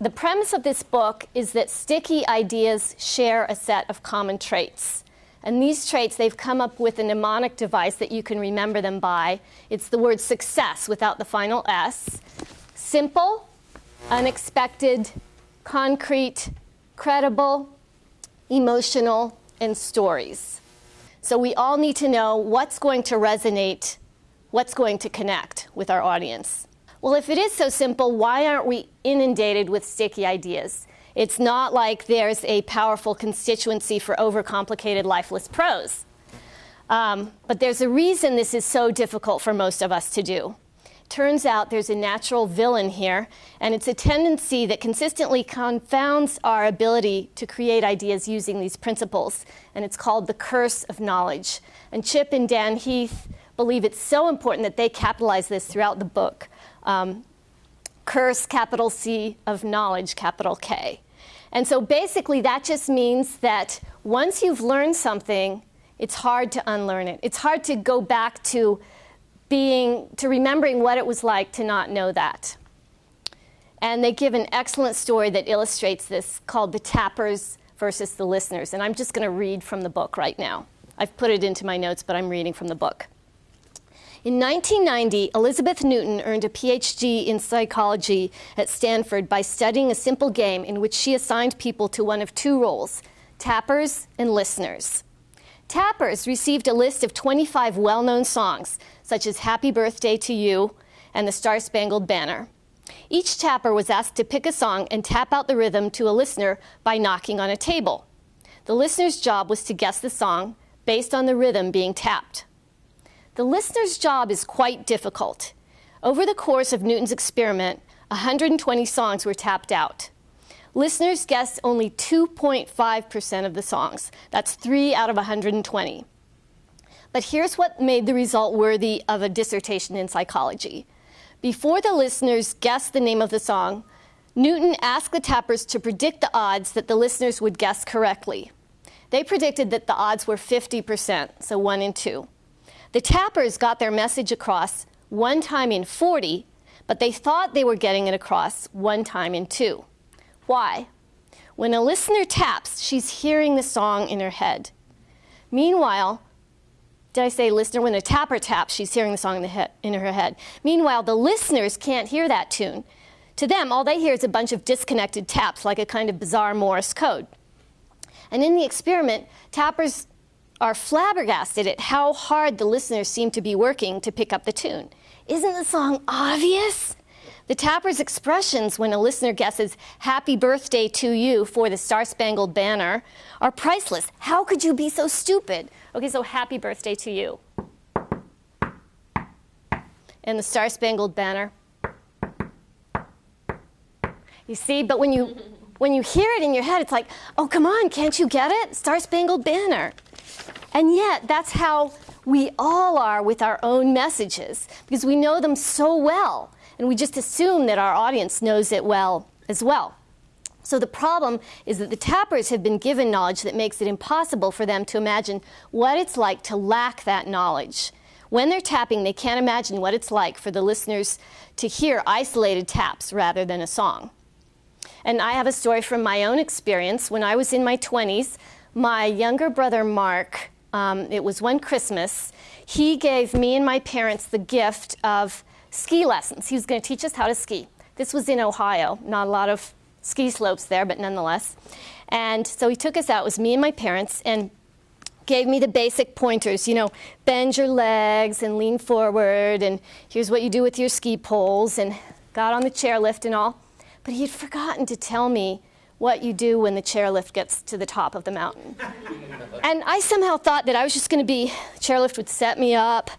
the premise of this book is that sticky ideas share a set of common traits. And these traits, they've come up with a mnemonic device that you can remember them by. It's the word success without the final S. Simple, unexpected, concrete, credible, emotional, and stories. So we all need to know what's going to resonate, what's going to connect with our audience. Well, if it is so simple, why aren't we inundated with sticky ideas? It's not like there's a powerful constituency for overcomplicated, lifeless prose. Um, but there's a reason this is so difficult for most of us to do. Turns out there's a natural villain here, and it's a tendency that consistently confounds our ability to create ideas using these principles, and it's called the curse of knowledge. And Chip and Dan Heath believe it's so important that they capitalize this throughout the book. Um, curse, capital C, of knowledge, capital K. And so basically, that just means that once you've learned something, it's hard to unlearn it. It's hard to go back to being, to remembering what it was like to not know that. And they give an excellent story that illustrates this called The Tappers versus the Listeners. And I'm just going to read from the book right now. I've put it into my notes, but I'm reading from the book. In 1990, Elizabeth Newton earned a PhD in psychology at Stanford by studying a simple game in which she assigned people to one of two roles tappers and listeners. Tappers received a list of 25 well known songs, such as Happy Birthday to You and the Star Spangled Banner. Each tapper was asked to pick a song and tap out the rhythm to a listener by knocking on a table. The listener's job was to guess the song based on the rhythm being tapped. The listener's job is quite difficult. Over the course of Newton's experiment, 120 songs were tapped out. Listeners guessed only 2.5% of the songs. That's 3 out of 120. But here's what made the result worthy of a dissertation in psychology. Before the listeners guessed the name of the song, Newton asked the tappers to predict the odds that the listeners would guess correctly. They predicted that the odds were 50%, so 1 in 2. The tappers got their message across one time in 40, but they thought they were getting it across one time in two. Why? When a listener taps, she's hearing the song in her head. Meanwhile, did I say listener? When a tapper taps, she's hearing the song in, the in her head. Meanwhile, the listeners can't hear that tune. To them, all they hear is a bunch of disconnected taps, like a kind of bizarre Morse code. And in the experiment, tappers are flabbergasted at how hard the listeners seem to be working to pick up the tune. Isn't the song obvious? The tapper's expressions when a listener guesses happy birthday to you for the Star Spangled Banner are priceless. How could you be so stupid? Okay, so happy birthday to you. And the Star Spangled Banner. You see, but when you when you hear it in your head, it's like, oh, come on, can't you get it? Star Spangled Banner. And yet, that's how we all are with our own messages because we know them so well, and we just assume that our audience knows it well as well. So the problem is that the tappers have been given knowledge that makes it impossible for them to imagine what it's like to lack that knowledge. When they're tapping, they can't imagine what it's like for the listeners to hear isolated taps rather than a song. And I have a story from my own experience. When I was in my 20s, my younger brother Mark um, it was one Christmas, he gave me and my parents the gift of ski lessons. He was going to teach us how to ski. This was in Ohio, not a lot of ski slopes there, but nonetheless. And so he took us out, it was me and my parents, and gave me the basic pointers, you know, bend your legs and lean forward, and here's what you do with your ski poles, and got on the chairlift and all. But he had forgotten to tell me what you do when the chairlift gets to the top of the mountain. and I somehow thought that I was just going to be, chairlift would set me up,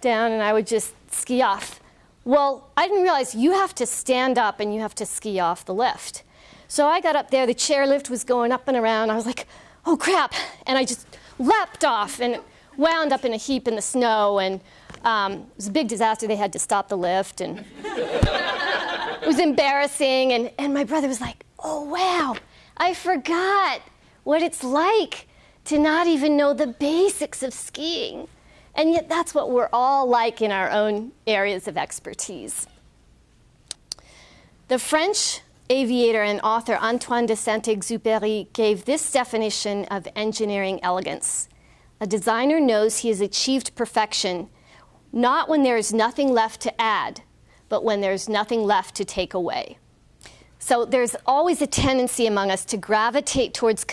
down, and I would just ski off. Well, I didn't realize you have to stand up and you have to ski off the lift. So I got up there, the chairlift was going up and around. I was like, oh crap. And I just leapt off and wound up in a heap in the snow. And um, it was a big disaster. They had to stop the lift. And it was embarrassing. And, and my brother was like, oh, wow, I forgot what it's like to not even know the basics of skiing. And yet, that's what we're all like in our own areas of expertise. The French aviator and author Antoine de Saint-Exupéry gave this definition of engineering elegance. A designer knows he has achieved perfection not when there is nothing left to add, but when there's nothing left to take away. So there's always a tendency among us to gravitate towards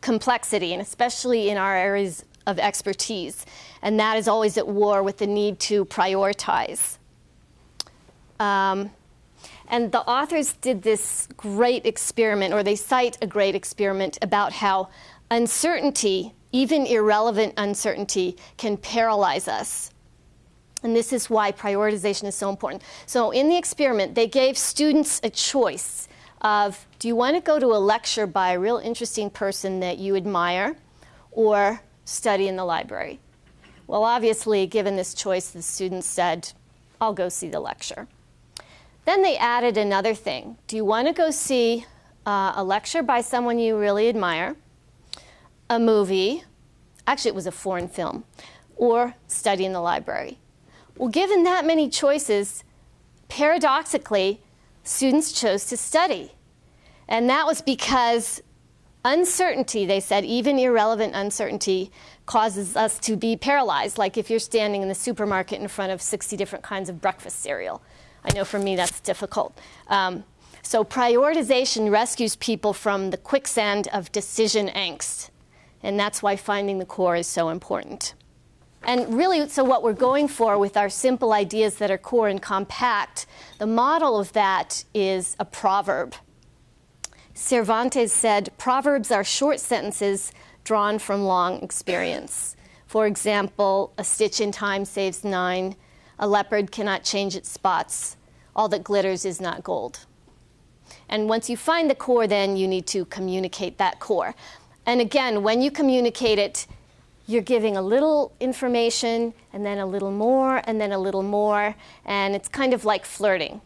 complexity, and especially in our areas of expertise. And that is always at war with the need to prioritize. Um, and the authors did this great experiment, or they cite a great experiment about how uncertainty, even irrelevant uncertainty, can paralyze us. And this is why prioritization is so important. So in the experiment, they gave students a choice of, do you want to go to a lecture by a real interesting person that you admire or study in the library? Well, obviously, given this choice, the students said, I'll go see the lecture. Then they added another thing. Do you want to go see uh, a lecture by someone you really admire, a movie, actually it was a foreign film, or study in the library? Well, given that many choices, paradoxically, students chose to study. And that was because uncertainty, they said, even irrelevant uncertainty, causes us to be paralyzed, like if you're standing in the supermarket in front of 60 different kinds of breakfast cereal. I know for me that's difficult. Um, so prioritization rescues people from the quicksand of decision angst. And that's why finding the core is so important. And really, so what we're going for with our simple ideas that are core and compact, the model of that is a proverb. Cervantes said, Proverbs are short sentences drawn from long experience. For example, a stitch in time saves nine, a leopard cannot change its spots, all that glitters is not gold. And once you find the core, then you need to communicate that core. And again, when you communicate it, you're giving a little information and then a little more and then a little more. And it's kind of like flirting.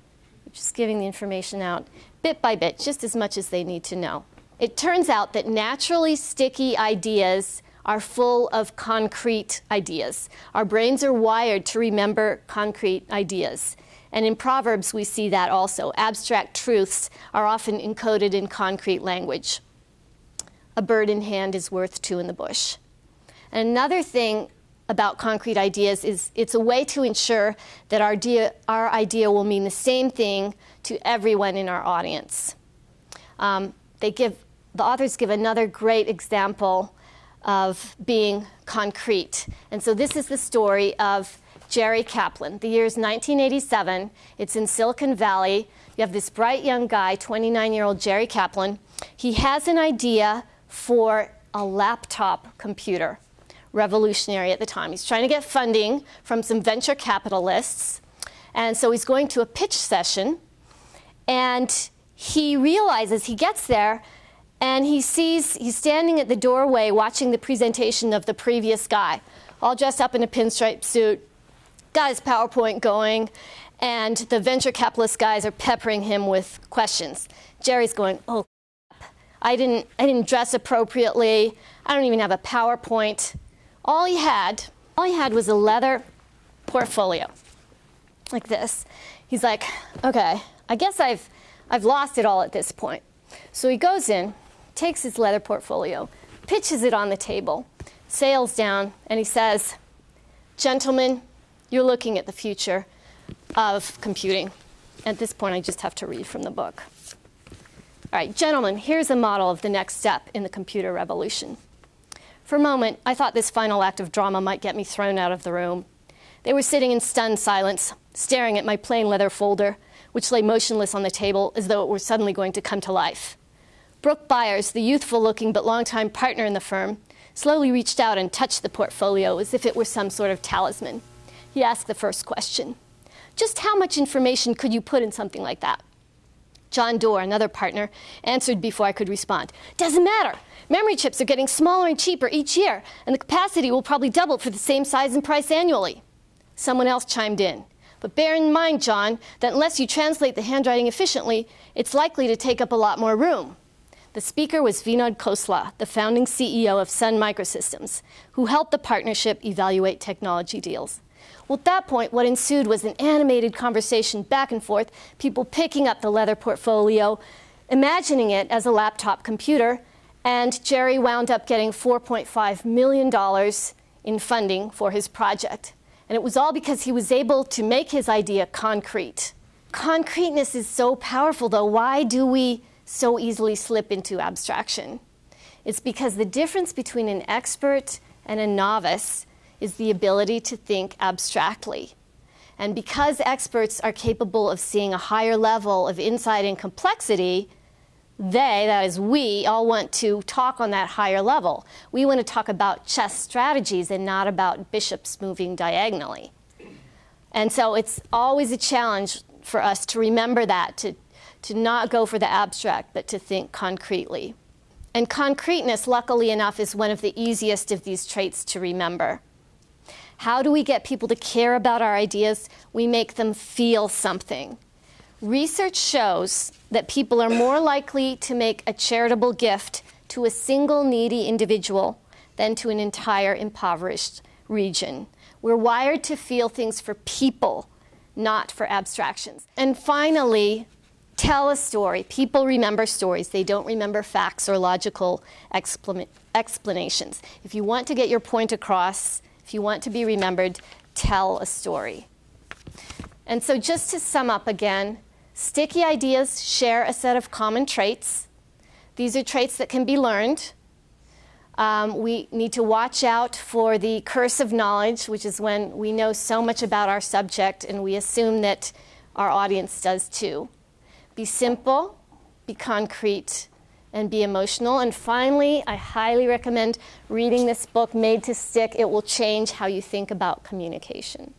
You're just giving the information out bit by bit, just as much as they need to know. It turns out that naturally sticky ideas are full of concrete ideas. Our brains are wired to remember concrete ideas. And in Proverbs, we see that also. Abstract truths are often encoded in concrete language. A bird in hand is worth two in the bush. And another thing about concrete ideas is it's a way to ensure that our idea, our idea will mean the same thing to everyone in our audience. Um, they give, the authors give another great example of being concrete. And so this is the story of Jerry Kaplan. The year is 1987. It's in Silicon Valley. You have this bright young guy, 29 year old Jerry Kaplan. He has an idea for a laptop computer revolutionary at the time. He's trying to get funding from some venture capitalists. And so he's going to a pitch session. And he realizes he gets there and he sees he's standing at the doorway watching the presentation of the previous guy, all dressed up in a pinstripe suit, got his PowerPoint going, and the venture capitalist guys are peppering him with questions. Jerry's going, oh, I didn't, I didn't dress appropriately. I don't even have a PowerPoint all he had, all he had was a leather portfolio, like this. He's like, okay, I guess I've, I've lost it all at this point. So he goes in, takes his leather portfolio, pitches it on the table, sails down, and he says, gentlemen, you're looking at the future of computing. At this point, I just have to read from the book. All right, gentlemen, here's a model of the next step in the computer revolution. For a moment, I thought this final act of drama might get me thrown out of the room. They were sitting in stunned silence, staring at my plain leather folder, which lay motionless on the table as though it were suddenly going to come to life. Brook Byers, the youthful looking but long-time partner in the firm, slowly reached out and touched the portfolio as if it were some sort of talisman. He asked the first question. Just how much information could you put in something like that? John Doerr, another partner, answered before I could respond. Doesn't matter. Memory chips are getting smaller and cheaper each year, and the capacity will probably double for the same size and price annually. Someone else chimed in. But bear in mind, John, that unless you translate the handwriting efficiently, it's likely to take up a lot more room. The speaker was Vinod Khosla, the founding CEO of Sun Microsystems, who helped the partnership evaluate technology deals. Well, at that point, what ensued was an animated conversation back and forth, people picking up the leather portfolio, imagining it as a laptop computer, and Jerry wound up getting $4.5 million in funding for his project. And it was all because he was able to make his idea concrete. Concreteness is so powerful, though. Why do we so easily slip into abstraction? It's because the difference between an expert and a novice is the ability to think abstractly. And because experts are capable of seeing a higher level of insight and complexity, they, that is we, all want to talk on that higher level. We want to talk about chess strategies and not about bishops moving diagonally. And so it's always a challenge for us to remember that, to, to not go for the abstract, but to think concretely. And concreteness, luckily enough, is one of the easiest of these traits to remember. How do we get people to care about our ideas? We make them feel something. Research shows that people are more likely to make a charitable gift to a single needy individual than to an entire impoverished region. We're wired to feel things for people, not for abstractions. And finally, tell a story. People remember stories, they don't remember facts or logical explanations. If you want to get your point across, if you want to be remembered, tell a story. And so, just to sum up again, Sticky ideas share a set of common traits. These are traits that can be learned. Um, we need to watch out for the curse of knowledge, which is when we know so much about our subject and we assume that our audience does too. Be simple, be concrete, and be emotional. And finally, I highly recommend reading this book, Made to Stick. It will change how you think about communication.